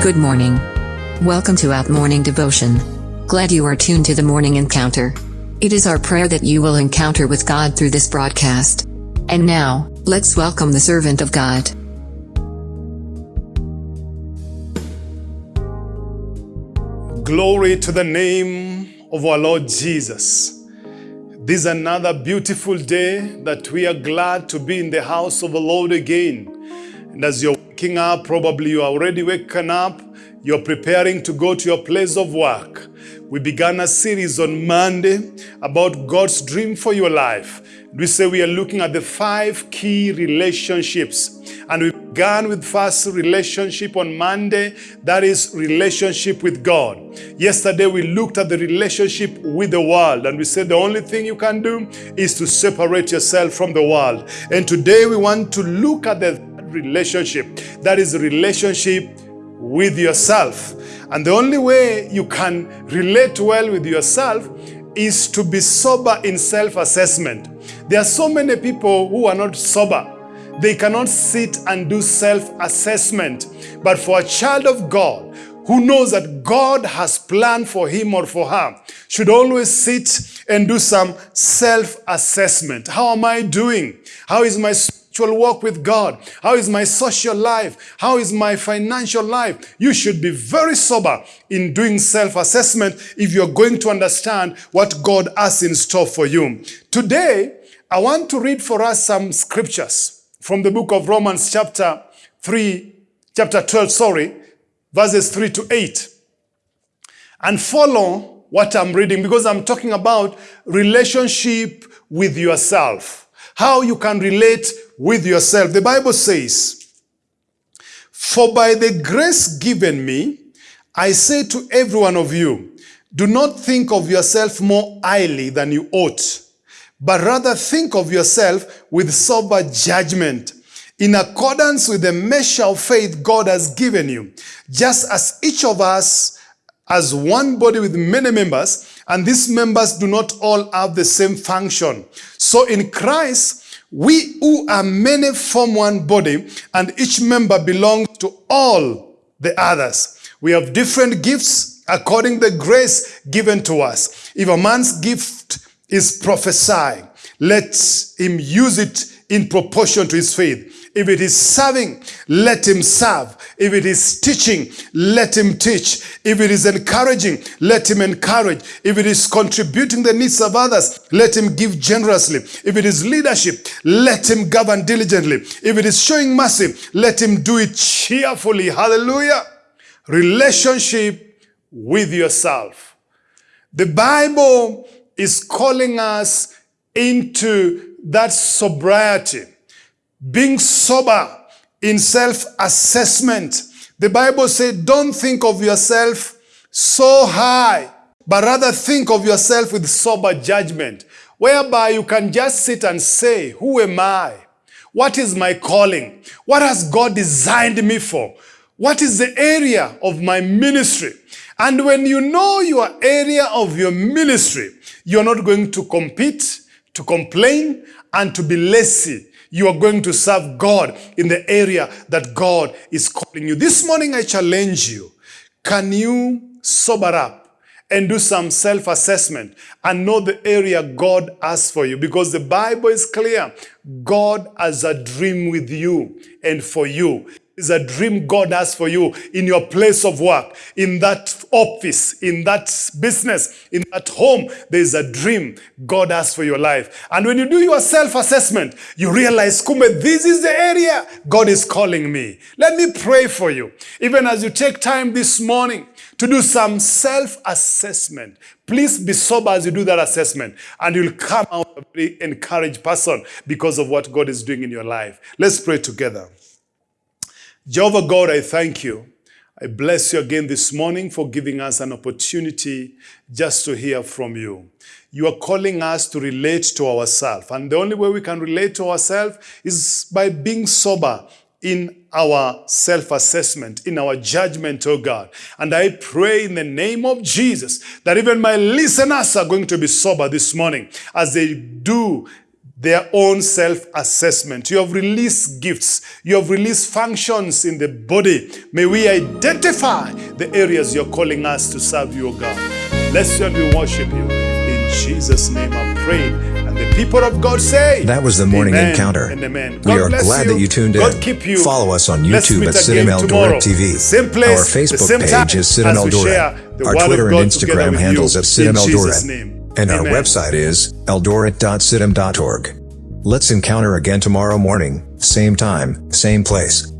Good morning. Welcome to Out Morning Devotion. Glad you are tuned to the morning encounter. It is our prayer that you will encounter with God through this broadcast. And now, let's welcome the servant of God. Glory to the name of our Lord Jesus. This is another beautiful day that we are glad to be in the house of the Lord again. And as you're waking up, probably you are already waken up, you're preparing to go to your place of work. We began a series on Monday about God's dream for your life. We say we are looking at the five key relationships. And we began with first relationship on Monday, that is relationship with God. Yesterday we looked at the relationship with the world and we said the only thing you can do is to separate yourself from the world. And today we want to look at the relationship, that is relationship with yourself. And the only way you can relate well with yourself is to be sober in self-assessment. There are so many people who are not sober. They cannot sit and do self-assessment. But for a child of God who knows that God has planned for him or for her should always sit and do some self-assessment. How am I doing? How is my spiritual walk with God? How is my social life? How is my financial life? You should be very sober in doing self-assessment if you're going to understand what God has in store for you. Today, I want to read for us some scriptures from the book of Romans chapter 3, chapter 12, sorry, verses 3 to 8. And follow what I'm reading because I'm talking about relationship with yourself. How you can relate with yourself. The Bible says, For by the grace given me, I say to every one of you, do not think of yourself more highly than you ought, but rather think of yourself with sober judgment, in accordance with the measure of faith God has given you, just as each of us as one body with many members, and these members do not all have the same function. So in Christ, we who are many form one body, and each member belongs to all the others. We have different gifts according the grace given to us. If a man's gift is prophesying, let him use it in proportion to his faith. If it is serving, let him serve. If it is teaching, let him teach. If it is encouraging, let him encourage. If it is contributing the needs of others, let him give generously. If it is leadership, let him govern diligently. If it is showing mercy, let him do it cheerfully. Hallelujah. Relationship with yourself. The Bible is calling us into that sobriety, being sober in self-assessment. The Bible said, don't think of yourself so high, but rather think of yourself with sober judgment, whereby you can just sit and say, who am I? What is my calling? What has God designed me for? What is the area of my ministry? And when you know your area of your ministry, you're not going to compete, to complain, and to be lazy you are going to serve God in the area that God is calling you. This morning I challenge you. Can you sober up and do some self-assessment and know the area God has for you? Because the Bible is clear. God has a dream with you and for you is a dream God has for you in your place of work, in that office, in that business, in that home. There is a dream God has for your life. And when you do your self-assessment, you realize, Kume, this is the area God is calling me. Let me pray for you. Even as you take time this morning to do some self-assessment, please be sober as you do that assessment and you'll come out a very encouraged person because of what God is doing in your life. Let's pray together. Jehovah God, I thank you. I bless you again this morning for giving us an opportunity just to hear from you. You are calling us to relate to ourselves. And the only way we can relate to ourselves is by being sober in our self-assessment, in our judgment, oh God. And I pray in the name of Jesus that even my listeners are going to be sober this morning as they do their own self assessment. You have released gifts, you have released functions in the body. May we identify the areas you're calling us to serve you, O God. Bless you and we worship you. In Jesus' name I pray. And the people of God say, That was the morning Amen encounter. amen. We are bless glad you. that you tuned in. God keep you. Follow us on YouTube at tomorrow. Eldoret TV. Same place, Our Facebook same page is we Eldoret. Our Twitter and Instagram handles at CITAM In Jesus' Eldoret. name. And our website is eldoret.citam.org. Let's encounter again tomorrow morning, same time, same place.